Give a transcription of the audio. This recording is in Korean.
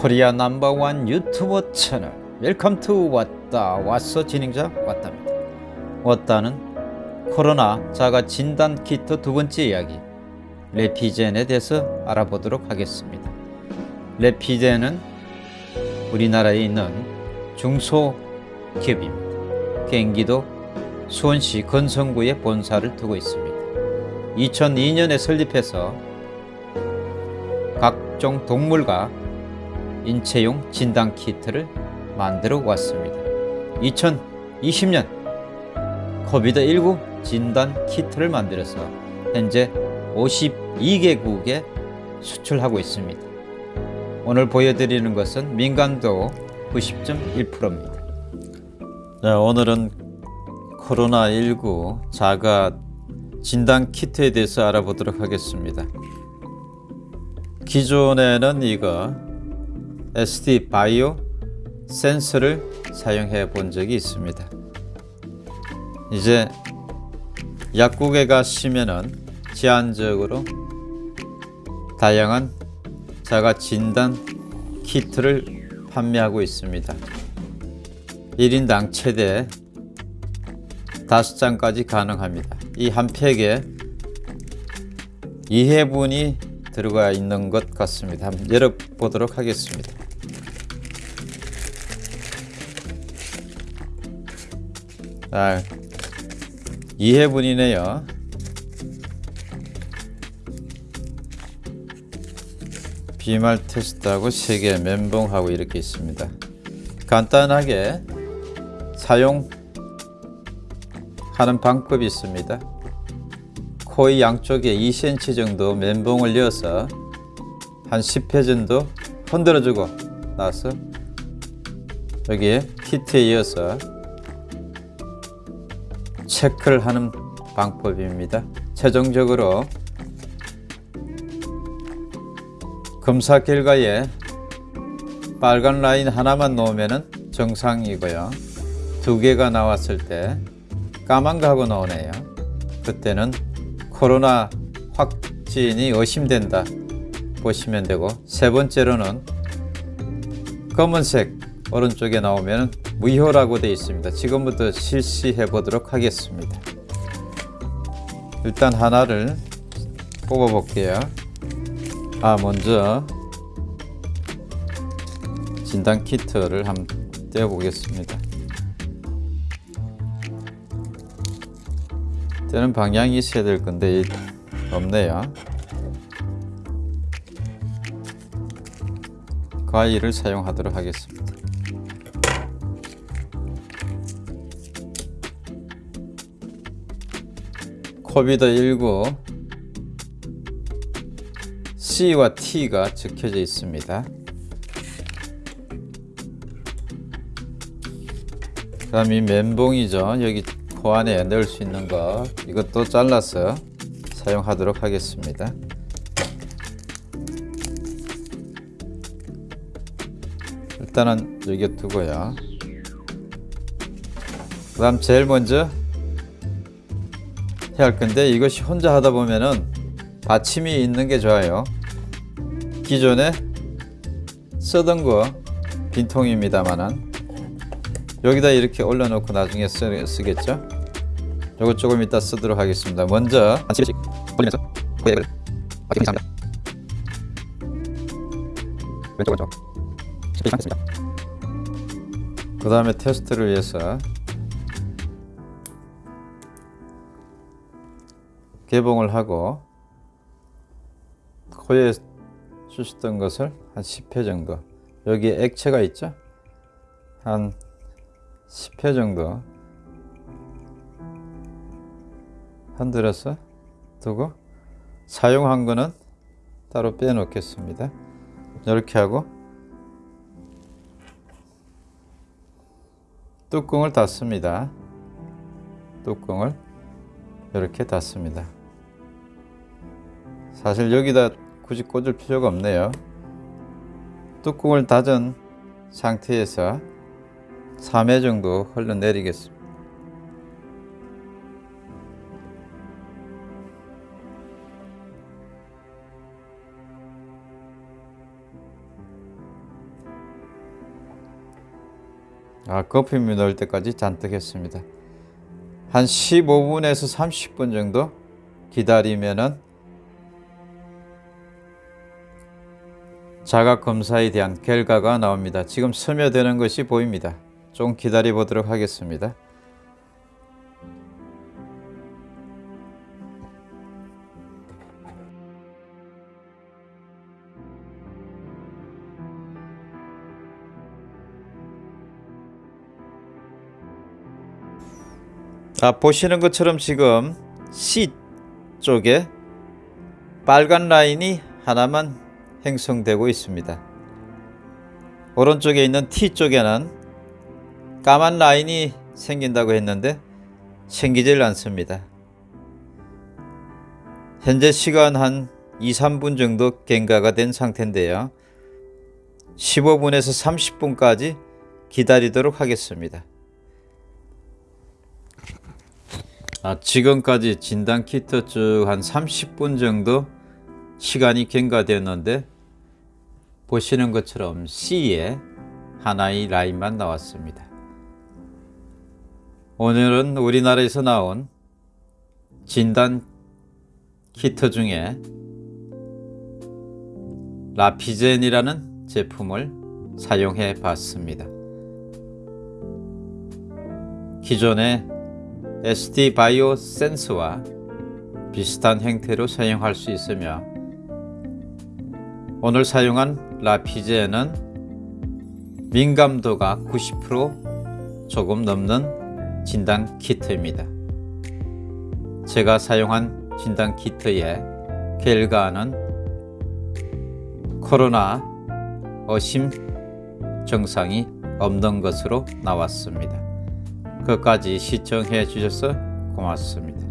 코리아 넘버원 유튜버 채널. Welcome to 왔다 왔어 진행자 왔답니다. 왔다는 코로나 자가 진단 키트 두 번째 이야기. 래피젠에 대해서 알아보도록 하겠습니다. 래피젠은 우리나라에 있는 중소기업입니다. 경기도 수원시 권선구에 본사를 두고 있습니다. 2002년에 설립해서 각종 동물과 인체용 진단 키트를 만들어 왔습니다. 2020년 코비드19 진단 키트를 만들어서 현재 52개국에 수출하고 있습니다. 오늘 보여드리는 것은 민감도 90.1%입니다. 자, 오늘은 코로나19 자가 진단 키트에 대해서 알아보도록 하겠습니다. 기존에는 이거 SD 바이오 센서를 사용해 본 적이 있습니다. 이제 약국에 가시면은 제한적으로 다양한 자가 진단 키트를 판매하고 있습니다. 1인당 최대 5장까지 가능합니다. 이 한 팩에 2회분이 들어가 있는 것 같습니다. 한번 열어보도록 하겠습니다. 아, 2회분이네요. 비말 테스트하고 3개 멘붕하고 이렇게 있습니다. 간단하게 사용하는 방법이 있습니다. 코의 양쪽에 2cm 정도 멘붕을 넣어서 한 10회 정도 흔들어주고 나서 여기에 키트에 이어서 체크를 하는 방법입니다. 최종적으로 검사 결과에 빨간 라인 하나만 놓으면 정상이고요. 두 개가 나왔을 때 까만 거하고 나오네요. 그때는 코로나 확진이 의심된다 보시면 되고 세 번째로는 검은색 오른쪽에 나오면 무효라고 되어 있습니다. 지금부터 실시해 보도록 하겠습니다. 일단 하나를 뽑아 볼게요. 아 먼저 진단 키트를 한번 떼어 보겠습니다. 떼는 방향이 있어야 될 건데 없네요. 과일을 사용하도록 하겠습니다. 코비드19 C와 T가 적혀져 있습니다. 다음 이 멘봉이죠. 여기 코 안에 넣을 수 있는 거 이것도 잘라서 사용하도록 하겠습니다. 일단은 여기 두고요. 그 다음 제일 먼저 해야 할 건데 이것이 혼자 하다 보면은 받침이 있는 게 좋아요. 기존에 쓰던 거 빈통입니다만은 여기다 이렇게 올려놓고 나중에 쓰, 쓰겠죠. 요거 조금 이따 쓰도록 하겠습니다. 먼저 한 7씩 올리면서 고액을 아끼기 합니다. 왼쪽 왼쪽 10개 삼겠습니다. 그 다음에 테스트를 위해서 개봉을 하고 코에 쑤셨던 것을 한 10회 정도 여기에 액체가 있죠 한 10회 정도 흔들어서 두고 사용한 거는 따로 빼 놓겠습니다. 이렇게 하고 뚜껑을 닫습니다. 뚜껑을 이렇게 닫습니다. 사실 여기다 굳이 꽂을 필요가 없네요. 뚜껑을 닫은 상태에서 3회 정도 흘러내리겠습니다 아, 거품이 넣을 때까지 잔뜩 했습니다. 한 15분에서 30분 정도 기다리면은 자가 검사에 대한 결과가 나옵니다. 지금 스며드는 것이 보입니다. 좀 기다려 보도록 하겠습니다. 아, 보시는 것처럼 지금 C 쪽에 빨간 라인이 하나만 형성되고 있습니다. 오른쪽에 있는 T 쪽에는 까만 라인이 생긴다고 했는데 생기질 않습니다. 현재 시간 한 2, 3분 정도 경과가 된 상태인데요. 15분에서 30분까지 기다리도록 하겠습니다. 아, 지금까지 진단 키트 쭉 한 30분 정도 시간이 경과되었는데 보시는 것처럼 C에 하나의 라인만 나왔습니다. 오늘은 우리나라에서 나온 진단 키트 중에 라피젠이라는 제품을 사용해 봤습니다. 기존의 SD 바이오 센스와 비슷한 형태로 사용할 수 있으며 오늘 사용한 라피제는 민감도가 90% 조금 넘는 진단 키트입니다. 제가 사용한 진단 키트의 결과는 코로나 의심 증상이 없는 것으로 나왔습니다. 끝까지 시청해 주셔서 고맙습니다.